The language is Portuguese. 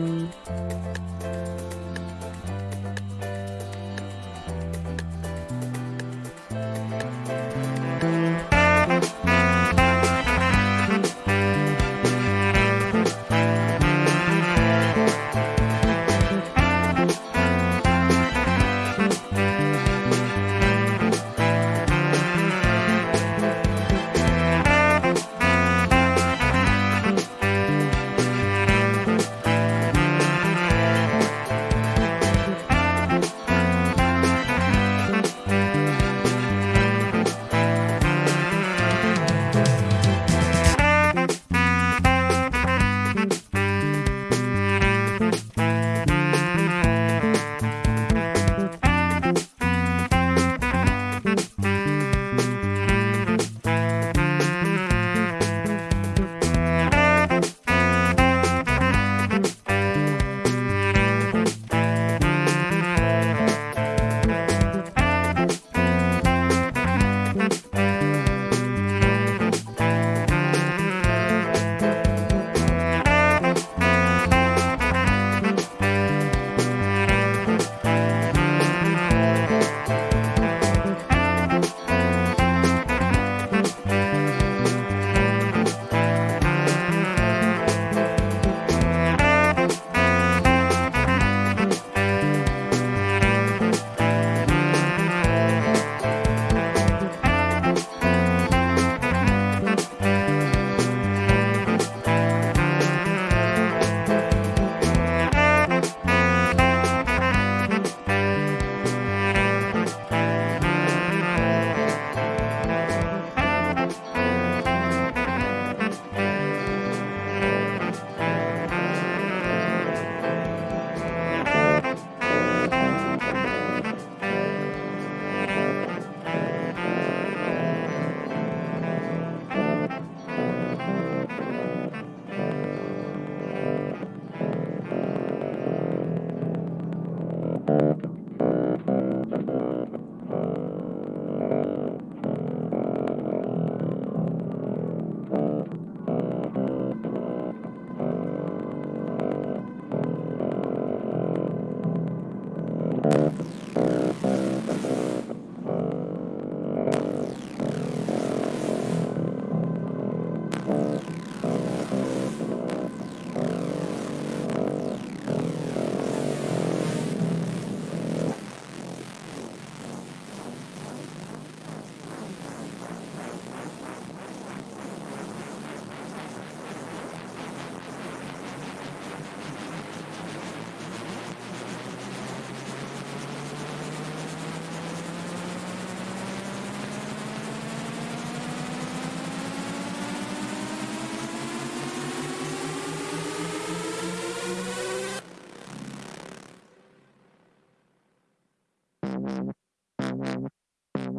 tum, tum. Uh...